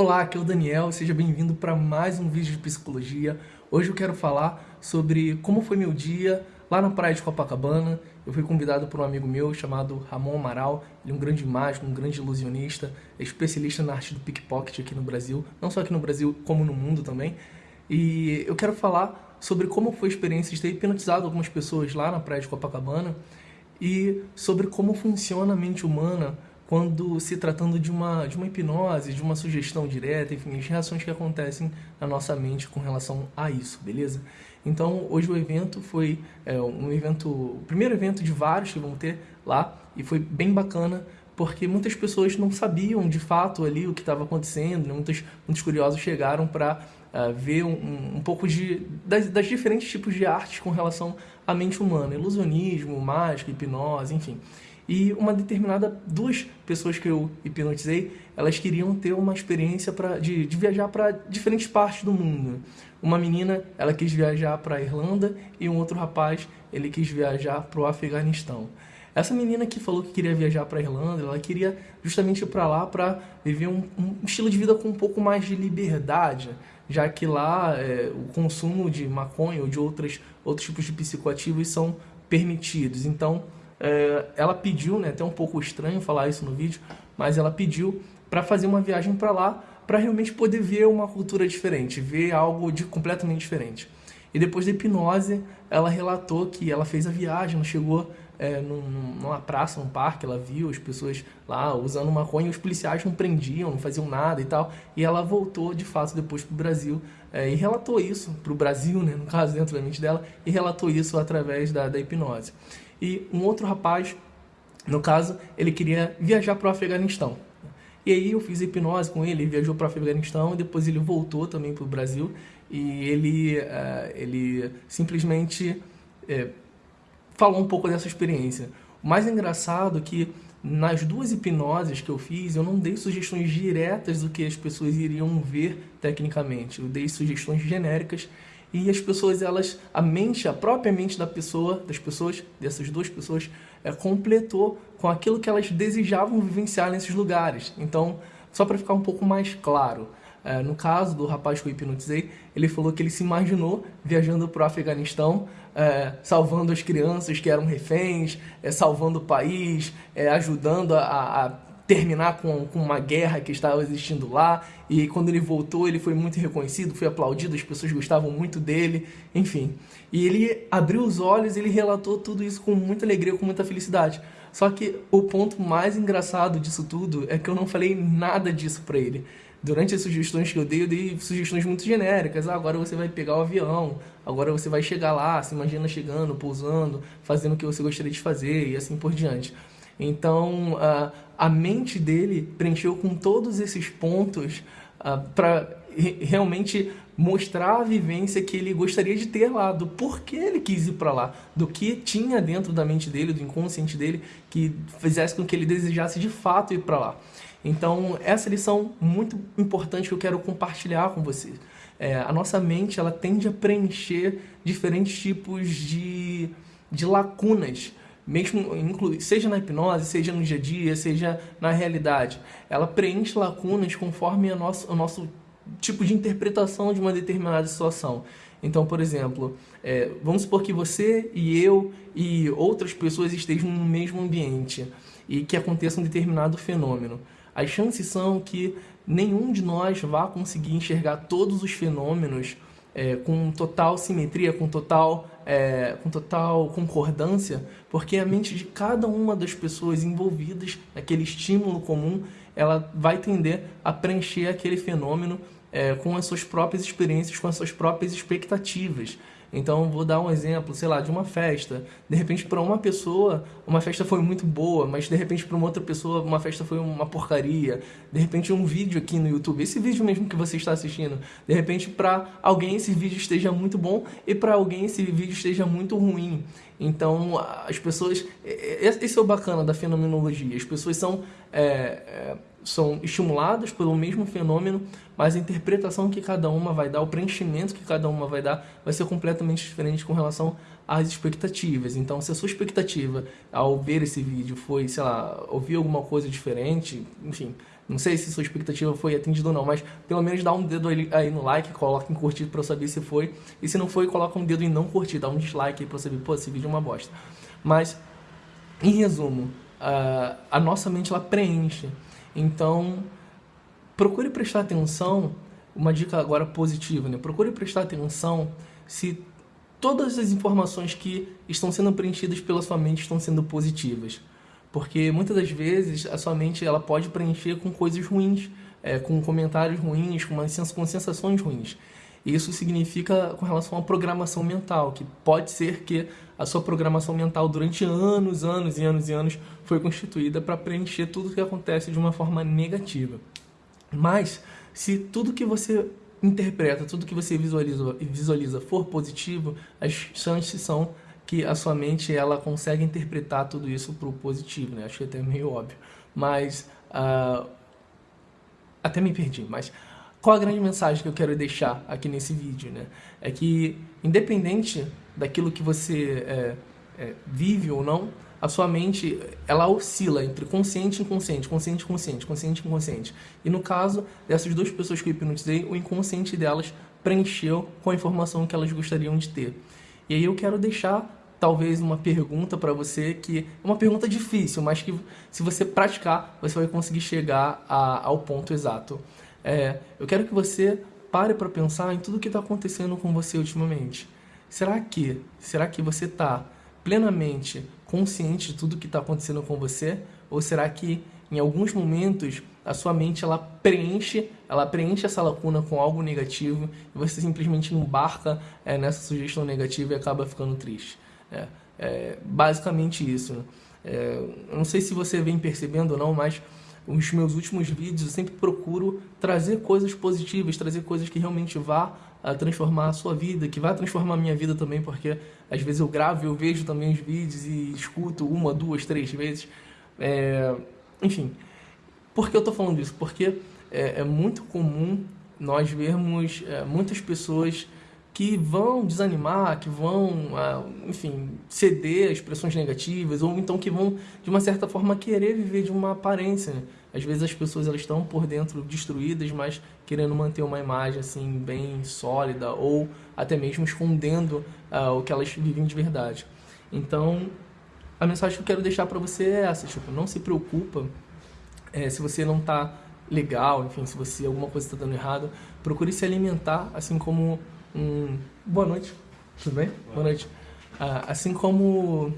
Olá, aqui é o Daniel, seja bem-vindo para mais um vídeo de psicologia. Hoje eu quero falar sobre como foi meu dia lá na praia de Copacabana. Eu fui convidado por um amigo meu chamado Ramon Amaral, ele é um grande mágico, um grande ilusionista, é especialista na arte do pickpocket aqui no Brasil, não só aqui no Brasil, como no mundo também. E eu quero falar sobre como foi a experiência de ter hipnotizado algumas pessoas lá na praia de Copacabana e sobre como funciona a mente humana quando se tratando de uma, de uma hipnose, de uma sugestão direta, enfim, as reações que acontecem na nossa mente com relação a isso, beleza? Então, hoje o evento foi é, um evento, o primeiro evento de vários que vão ter lá, e foi bem bacana, porque muitas pessoas não sabiam de fato ali o que estava acontecendo, né? muitos, muitos curiosos chegaram para uh, é, ver um, um, pouco de, das, das diferentes tipos de artes com relação à mente humana, ilusionismo, mágica, hipnose, enfim. E uma determinada, duas pessoas que eu hipnotizei, elas queriam ter uma experiência pra, de, de viajar para diferentes partes do mundo. Uma menina, ela quis viajar para a Irlanda e um outro rapaz, ele quis viajar para o Afeganistão. Essa menina que falou que queria viajar para a Irlanda, ela queria justamente ir para lá para viver um, um, estilo de vida com um pouco mais de liberdade, já que lá é, o consumo de maconha ou de outras, outros tipos de psicoativos são permitidos. Então, é, ela pediu, né, até um pouco estranho falar isso no vídeo, mas ela pediu para fazer uma viagem para lá, para realmente poder ver uma cultura diferente, ver algo de completamente diferente. E depois da hipnose, ela relatou que ela fez a viagem, chegou é, num, numa praça, num parque, ela viu as pessoas lá usando maconha, os policiais não prendiam, não faziam nada e tal, e ela voltou de fato depois para o Brasil é, e relatou isso para o Brasil, né, no caso dentro da mente dela, e relatou isso através da, da hipnose e um outro rapaz, no caso, ele queria viajar para o Afeganistão. E aí eu fiz hipnose com ele, ele viajou para o Afeganistão e depois ele voltou também para o Brasil e ele, uh, ele simplesmente uh, falou um pouco dessa experiência. O mais engraçado é que nas duas hipnoses que eu fiz, eu não dei sugestões diretas do que as pessoas iriam ver tecnicamente. Eu dei sugestões genéricas e as pessoas, elas, a mente, a própria mente da pessoa, das pessoas, dessas duas pessoas, é, completou com aquilo que elas desejavam vivenciar nesses lugares. Então, só para ficar um pouco mais claro, é, no caso do rapaz que eu hipnotizei, ele falou que ele se imaginou viajando para o Afeganistão, é, salvando as crianças que eram reféns, é, salvando o país, é, ajudando a, a terminar com, com uma guerra que estava existindo lá. E quando ele voltou, ele foi muito reconhecido, foi aplaudido, as pessoas gostavam muito dele, enfim. E ele abriu os olhos ele relatou tudo isso com muita alegria, com muita felicidade. Só que o ponto mais engraçado disso tudo é que eu não falei nada disso para ele. Durante as sugestões que eu dei, eu dei sugestões muito genéricas. Ah, agora você vai pegar o avião, agora você vai chegar lá, se imagina chegando, pousando, fazendo o que você gostaria de fazer e assim por diante. Então, uh, a mente dele preencheu com todos esses pontos uh, para realmente mostrar a vivência que ele gostaria de ter lá, do porquê ele quis ir para lá, do que tinha dentro da mente dele, do inconsciente dele, que fizesse com que ele desejasse de fato ir para lá. Então, essa lição muito importante que eu quero compartilhar com vocês. É, a nossa mente ela tende a preencher diferentes tipos de, de lacunas mesmo seja na hipnose, seja no dia a dia, seja na realidade. Ela preenche lacunas conforme a nosso, o nosso tipo de interpretação de uma determinada situação. Então, por exemplo, é, vamos supor que você e eu e outras pessoas estejam no mesmo ambiente e que aconteça um determinado fenômeno. As chances são que nenhum de nós vá conseguir enxergar todos os fenômenos é, com total simetria, com total, é, com total concordância, porque a mente de cada uma das pessoas envolvidas naquele estímulo comum, ela vai tender a preencher aquele fenômeno é, com as suas próprias experiências, com as suas próprias expectativas. Então, vou dar um exemplo, sei lá, de uma festa. De repente, para uma pessoa, uma festa foi muito boa, mas de repente, para uma outra pessoa, uma festa foi uma porcaria. De repente, um vídeo aqui no YouTube, esse vídeo mesmo que você está assistindo, de repente, para alguém esse vídeo esteja muito bom e para alguém esse vídeo esteja muito ruim. Então, as pessoas. Esse é o bacana da fenomenologia. As pessoas são. É, é, são estimuladas pelo mesmo fenômeno, mas a interpretação que cada uma vai dar, o preenchimento que cada uma vai dar, vai ser completamente diferente com relação às expectativas. Então, se a sua expectativa ao ver esse vídeo foi, sei lá, ouvir alguma coisa diferente, enfim, Não sei se sua expectativa foi atendida ou não, mas pelo menos dá um dedo aí no like, coloca em curtir para saber se foi. E se não foi, coloca um dedo em não curtir, dá um dislike aí para saber, pô, esse vídeo é uma bosta. Mas, em resumo, a, a nossa mente ela preenche. Então, procure prestar atenção, uma dica agora positiva, né? Procure prestar atenção se todas as informações que estão sendo preenchidas pela sua mente estão sendo positivas. Porque muitas das vezes a sua mente ela pode preencher com coisas ruins, é, com comentários ruins, com, uma, com sensações ruins. Isso significa com relação à programação mental, que pode ser que a sua programação mental durante anos, anos e anos e anos foi constituída para preencher tudo o que acontece de uma forma negativa. Mas se tudo que você interpreta, tudo que você visualiza, visualiza for positivo, as chances são que a sua mente ela consegue interpretar tudo isso para o positivo, né? Acho que é até meio óbvio. Mas, uh, até me perdi, mas qual a grande mensagem que eu quero deixar aqui nesse vídeo, né? É que, independente daquilo que você é, é, vive ou não, a sua mente, ela oscila entre consciente e inconsciente, consciente e consciente, consciente e inconsciente. E no caso dessas duas pessoas que eu hipnotizei, o inconsciente delas preencheu com a informação que elas gostariam de ter. E aí eu quero deixar talvez uma pergunta para você que é uma pergunta difícil, mas que se você praticar, você vai conseguir chegar a, ao ponto exato. É, eu quero que você pare para pensar em tudo que está acontecendo com você ultimamente. Será que, será que você está plenamente consciente de tudo que está acontecendo com você? Ou será que em alguns momentos a sua mente ela preenche, ela preenche essa lacuna com algo negativo e você simplesmente embarca é, nessa sugestão negativa e acaba ficando triste? É, é basicamente isso. Né? É, eu não sei se você vem percebendo ou não, mas os meus últimos vídeos eu sempre procuro trazer coisas positivas, trazer coisas que realmente vá a transformar a sua vida, que vai transformar a minha vida também, porque às vezes eu gravo, eu vejo também os vídeos e escuto uma, duas, três vezes. É, enfim, por que eu estou falando isso? Porque é, é, muito comum nós vermos é, muitas pessoas que vão desanimar, que vão, ah, enfim, ceder a expressões negativas, ou então que vão, de uma certa forma, querer viver de uma aparência. Né? Às vezes as pessoas elas estão por dentro destruídas, mas querendo manter uma imagem assim bem sólida, ou até mesmo escondendo uh, o que elas vivem de verdade. Então, a mensagem que eu quero deixar para você é essa, tipo, não se preocupa é, se você não está legal, enfim, se você alguma coisa está dando errado, procure se alimentar, assim como um boa noite, tudo bem? Boa, boa noite. Ah, assim como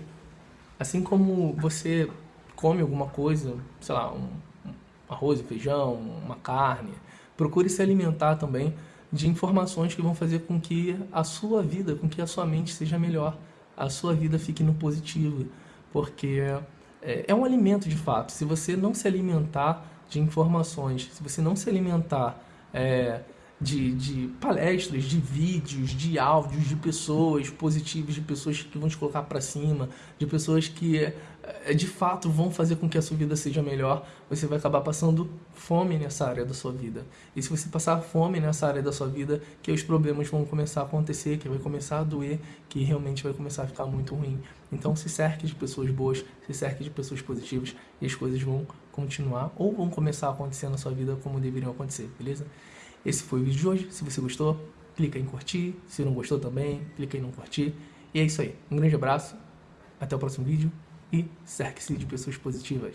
assim como você come alguma coisa, sei lá, um, um arroz e feijão, uma carne, procure se alimentar também de informações que vão fazer com que a sua vida, com que a sua mente seja melhor, a sua vida fique no positivo, porque é, é um alimento de fato. Se você não se alimentar de informações, se você não se alimentar é, de, de palestras, de vídeos, de áudios de pessoas positivas, de pessoas que vão te colocar para cima, de pessoas que é, de fato vão fazer com que a sua vida seja melhor, você vai acabar passando fome nessa área da sua vida. E se você passar fome nessa área da sua vida, que os problemas vão começar a acontecer, que vai começar a doer, que realmente vai começar a ficar muito ruim. Então se cerque de pessoas boas, se cerque de pessoas positivas e as coisas vão continuar ou vão começar a acontecer na sua vida como deveriam acontecer, beleza? Esse foi o vídeo de hoje. Se você gostou, clica em curtir. Se não gostou também, clica em não curtir. E é isso aí. Um grande abraço, até o próximo vídeo e cerque-se de pessoas positivas.